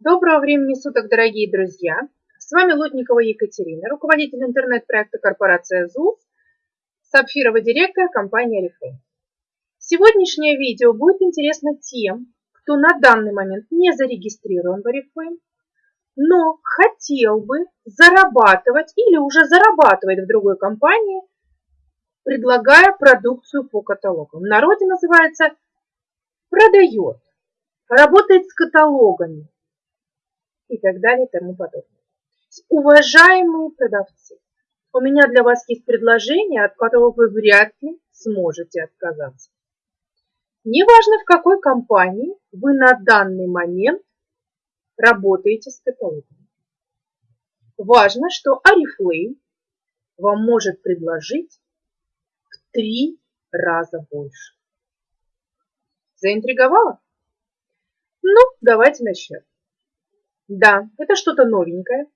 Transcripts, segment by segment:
Доброго времени суток, дорогие друзья! С вами Лотникова Екатерина, руководитель интернет-проекта корпорация ЗУС, сапфировый директор компании Oriflame. Сегодняшнее видео будет интересно тем, кто на данный момент не зарегистрирован в Oriflame, но хотел бы зарабатывать или уже зарабатывает в другой компании, предлагая продукцию по каталогам. В народе называется продает, работает с каталогами и так далее и тому подобное. Уважаемые продавцы, у меня для вас есть предложение, от которого вы вряд ли сможете отказаться. Неважно, в какой компании вы на данный момент работаете с каталогом. Важно, что Oriflame вам может предложить в три раза больше. Заинтриговала? Ну, давайте начнем. Да, это что-то новенькое.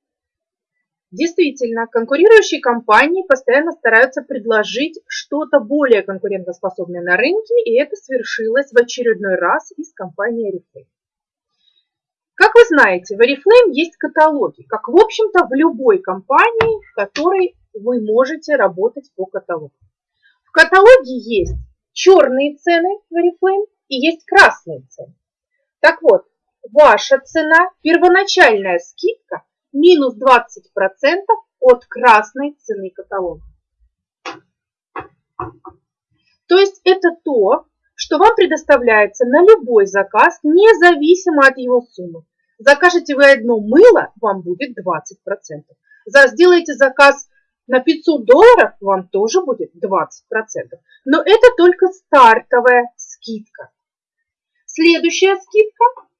Действительно, конкурирующие компании постоянно стараются предложить что-то более конкурентоспособное на рынке, и это свершилось в очередной раз из компании Oriflame. Как вы знаете, в Oriflame есть каталоги, как в общем-то в любой компании, в которой вы можете работать по каталогу. В каталоге есть черные цены в Oriflame и есть красные цены. Так вот, ваша цена, первоначальная скидка, минус 20% от красной цены каталога. То есть это то, что вам предоставляется на любой заказ, независимо от его суммы. Закажете вы одно мыло, вам будет 20%. За, сделаете заказ на 500 долларов, вам тоже будет 20%. Но это только стартовая скидка. Следующая скидка –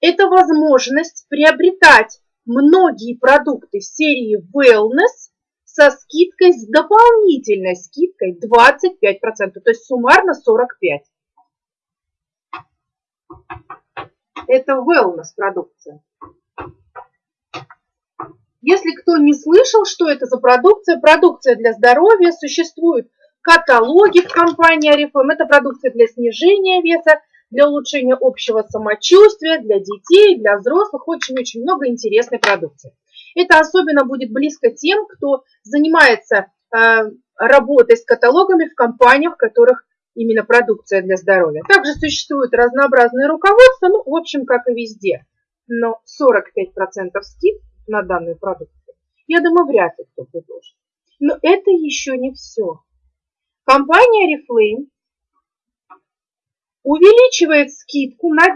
это возможность приобретать многие продукты серии Wellness со скидкой, с дополнительной скидкой 25%, то есть суммарно 45%. Это Wellness продукция. Если кто не слышал, что это за продукция, продукция для здоровья, существуют каталоги в компании Oriflame, это продукция для снижения веса, для улучшения общего самочувствия, для детей, для взрослых. Очень-очень много интересной продукции. Это особенно будет близко тем, кто занимается э, работой с каталогами в компаниях, в которых именно продукция для здоровья. Также существуют разнообразные руководства, ну, в общем, как и везде. Но 45% скид на данную продукцию, я думаю, вряд ли кто предложит. Но это еще не все. Компания Reflame увеличивает скидку на 10%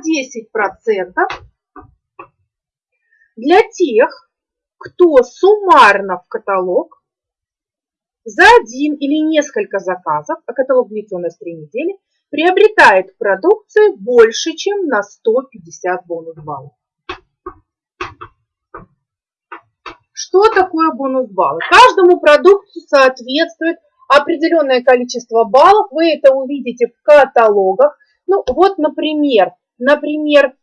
для тех, кто суммарно в каталог за один или несколько заказов, а каталог длится у нас 3 недели, приобретает продукцию больше, чем на 150 бонус баллов. Что такое бонус баллы? Каждому продукту соответствует определенное количество баллов. Вы это увидите в каталогах. Ну вот, например, например,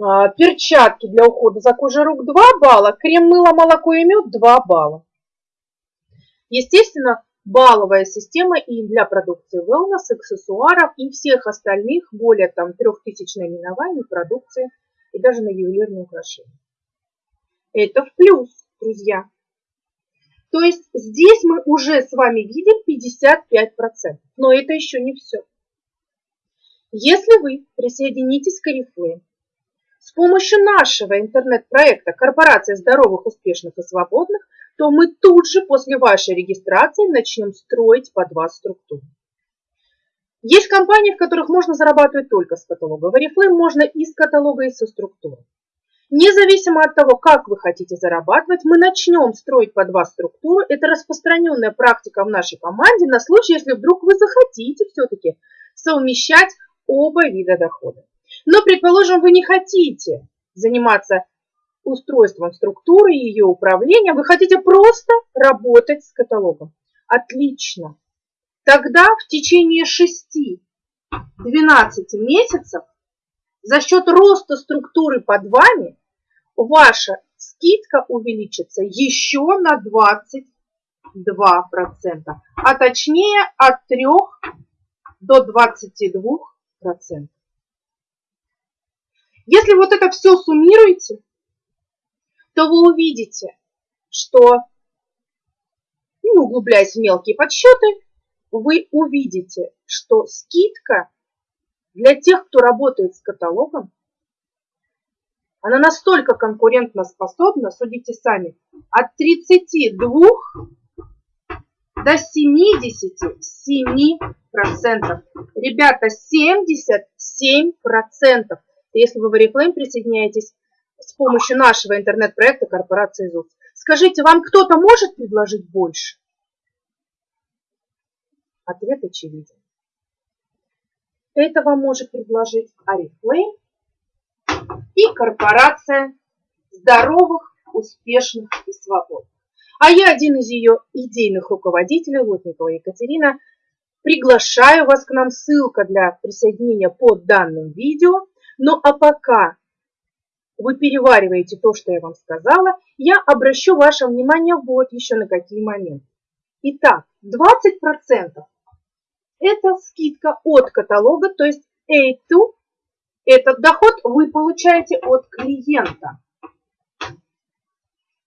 а, перчатки для ухода за кожей рук 2 балла, крем, мыло, молоко и мед 2 балла. Естественно, балловая система и для продукции wellness, аксессуаров и всех остальных более там 3000 наименований продукции и даже на ювелирные украшения. Это в плюс, друзья. То есть здесь мы уже с вами видим 55%. Но это еще не все. Если вы присоединитесь к Oriflame с помощью нашего интернет-проекта «Корпорация здоровых, успешных и свободных», то мы тут же после вашей регистрации начнем строить под вас структуру. Есть компании, в которых можно зарабатывать только с каталога. В Oriflame можно и с каталога, и со структуры. Независимо от того, как вы хотите зарабатывать, мы начнем строить под вас структуру. Это распространенная практика в нашей команде на случай, если вдруг вы захотите все-таки совмещать оба вида дохода. Но, предположим, вы не хотите заниматься устройством структуры, и ее управлением, вы хотите просто работать с каталогом. Отлично. Тогда в течение 6-12 месяцев за счет роста структуры под вами ваша скидка увеличится еще на 22%, а точнее от 3 до 22%. Если вот это все суммируете, то вы увидите, что, не углубляясь в мелкие подсчеты, вы увидите, что скидка для тех, кто работает с каталогом, она настолько конкурентно способна, судите сами, от 32 до 77%. Ребята, 77%. Если вы в Oriflame присоединяетесь с помощью нашего интернет-проекта корпорации ЗУС. Скажите, вам кто-то может предложить больше? Ответ очевиден. Это вам может предложить Oriflame и корпорация здоровых, успешных и свободных. А я один из ее идейных руководителей, Лотникова Екатерина, приглашаю вас к нам. Ссылка для присоединения под данным видео. Ну а пока вы перевариваете то, что я вам сказала, я обращу ваше внимание вот еще на какие моменты. Итак, 20% это скидка от каталога, то есть A2 этот доход вы получаете от клиента.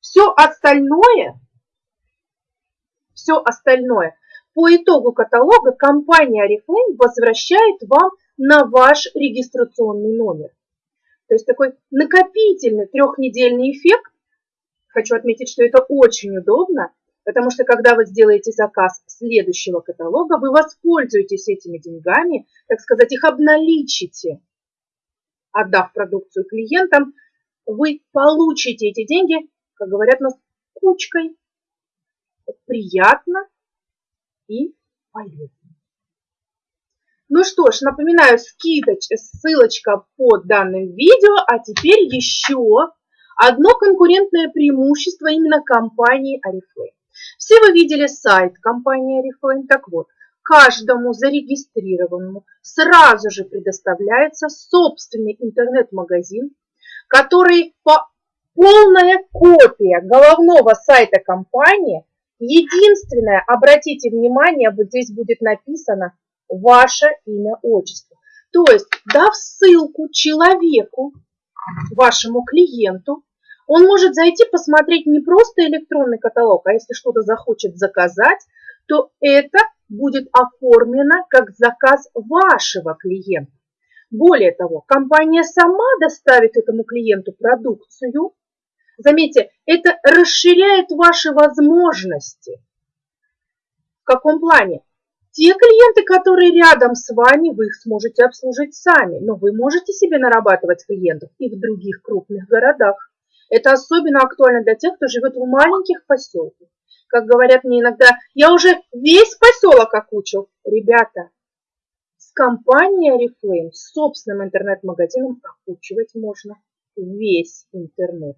Все остальное, все остальное по итогу каталога компания Oriflame возвращает вам на ваш регистрационный номер. То есть такой накопительный трехнедельный эффект. Хочу отметить, что это очень удобно, потому что когда вы сделаете заказ следующего каталога, вы воспользуетесь этими деньгами, так сказать, их обналичите отдав продукцию клиентам, вы получите эти деньги, как говорят нас, кучкой. Приятно и полезно. Ну что ж, напоминаю, скидоч, ссылочка под данным видео, а теперь еще одно конкурентное преимущество именно компании Oriflame. Все вы видели сайт компании Oriflame, так вот, каждому зарегистрированному сразу же предоставляется собственный интернет-магазин, который по полная копия головного сайта компании. Единственное, обратите внимание, вот здесь будет написано ваше имя, отчество. То есть, дав ссылку человеку, вашему клиенту, он может зайти посмотреть не просто электронный каталог, а если что-то захочет заказать, то это будет оформлено как заказ вашего клиента. Более того, компания сама доставит этому клиенту продукцию. Заметьте, это расширяет ваши возможности. В каком плане? Те клиенты, которые рядом с вами, вы их сможете обслужить сами, но вы можете себе нарабатывать клиентов и в других крупных городах. Это особенно актуально для тех, кто живет в маленьких поселках как говорят мне иногда, я уже весь поселок окучил. Ребята, с компанией Oriflame, с собственным интернет-магазином окучивать можно весь интернет,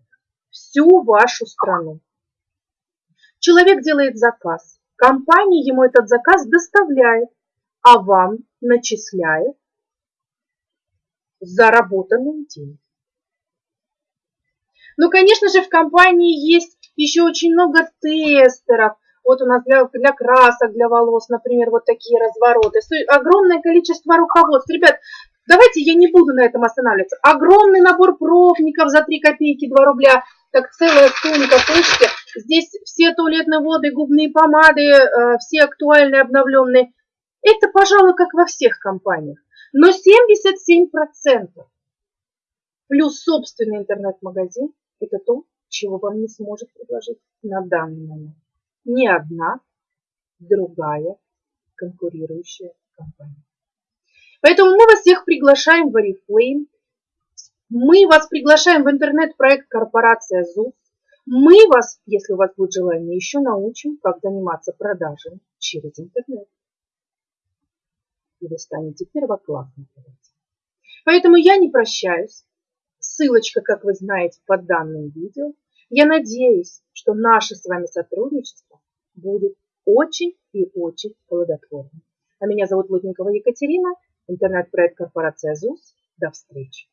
всю вашу страну. Человек делает заказ, компания ему этот заказ доставляет, а вам начисляет заработанные деньги. Ну, конечно же, в компании есть еще очень много тестеров. Вот у нас для, для красок, для волос, например, вот такие развороты. Огромное количество руководств. Ребят, давайте я не буду на этом останавливаться. Огромный набор пробников за 3 копейки, 2 рубля. Так целая сумка, слышите? Здесь все туалетные воды, губные помады, э, все актуальные, обновленные. Это, пожалуй, как во всех компаниях. Но 77% плюс собственный интернет-магазин – это то, чего вам не сможет предложить на данный момент ни одна другая конкурирующая компания. Поэтому мы вас всех приглашаем в Oriflame. Мы вас приглашаем в интернет-проект корпорация ЗУС. Мы вас, если у вас будет желание, еще научим, как заниматься продажами через интернет. И вы станете первоклассным Поэтому я не прощаюсь. Ссылочка, как вы знаете, под данным видео. Я надеюсь, что наше с вами сотрудничество будет очень и очень плодотворным. А меня зовут Лутникова Екатерина, интернет-проект корпорация ЗУС. До встречи!